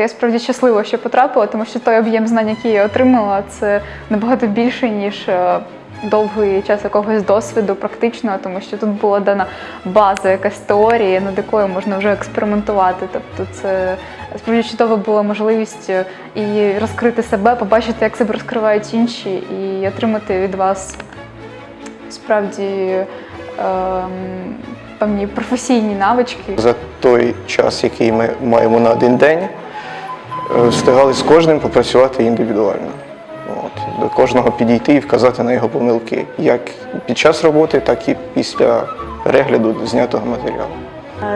Я справді щаслива, що потрапила, тому що той об'єм знань, який я отримала, це набагато більше, ніж е, довгий час якогось досвіду практичного, тому що тут була дана база, якась теорія, над якою можна вже експериментувати. Тобто це справді чудова була можливість е, і розкрити себе, побачити, як себе розкривають інші, і отримати від вас справді ем, певні професійні навички. За той час, який ми маємо на один день, встигали з кожним попрацювати індивідуально. От, до кожного підійти і вказати на його помилки, як під час роботи, так і після перегляду знятого матеріалу.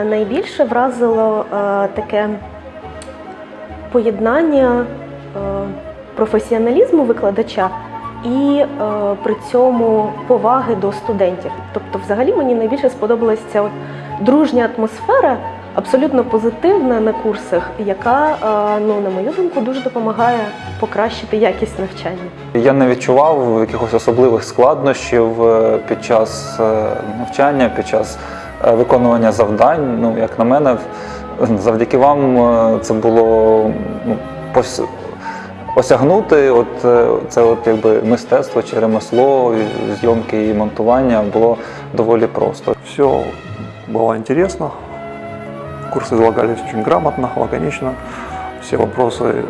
Е, Найбільше вразило е, таке поєднання е, професіоналізму викладача і при цьому поваги до студентів. Тобто, взагалі мені найбільше сподобалася ця дружня атмосфера, абсолютно позитивна на курсах, яка, е, ну, на мою думку, дуже допомагає покращити якість навчання. Я не відчував якихось особливих складнощів е, під час е, навчання, під час виконування завдань. Ну, як на мене, завдяки вам це було ну, пос- осягнути от, це от, якби, мистецтво чи ремесло, зйомки і монтування було доволі просто. Все было интересно Курсы излагались очень грамотно, лаконично. Все вопросы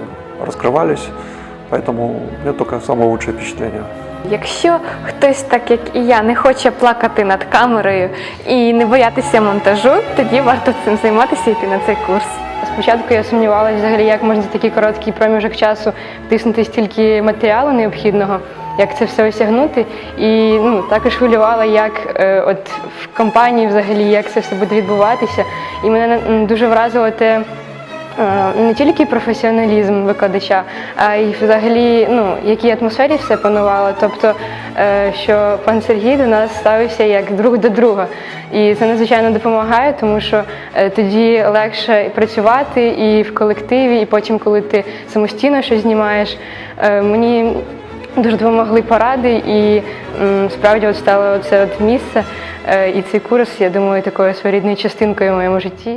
раскрывались. Поэтому у меня только самое лучшее впечатление. Якщо хтось, так як і я, не хоче плакати над камерою і не боятися монтажу, тоді варто цим займатися і йти на цей курс. Спочатку я сумнівалася взагалі, як можна за такий короткий проміжок часу втиснути стільки матеріалу необхідного, як це все осягнути. І ну, також хвилювала, як е, от в компанії взагалі, як це все буде відбуватися. І мене дуже вразило те. Е, Не тільки професіоналізм викладача, а й взагалі, ну, якій атмосфері все панувало. Тобто, е, що пан Сергій до нас ставився як друг до друга. І це надзвичайно допомагає, тому що е, тоді легше працювати і в колективі, і потім, коли ти самостійно щось знімаєш. Мені дуже допомогли поради, і справді от стало це от місце. І цей курс, я думаю, такою своєрідною частинкою в моєму житті.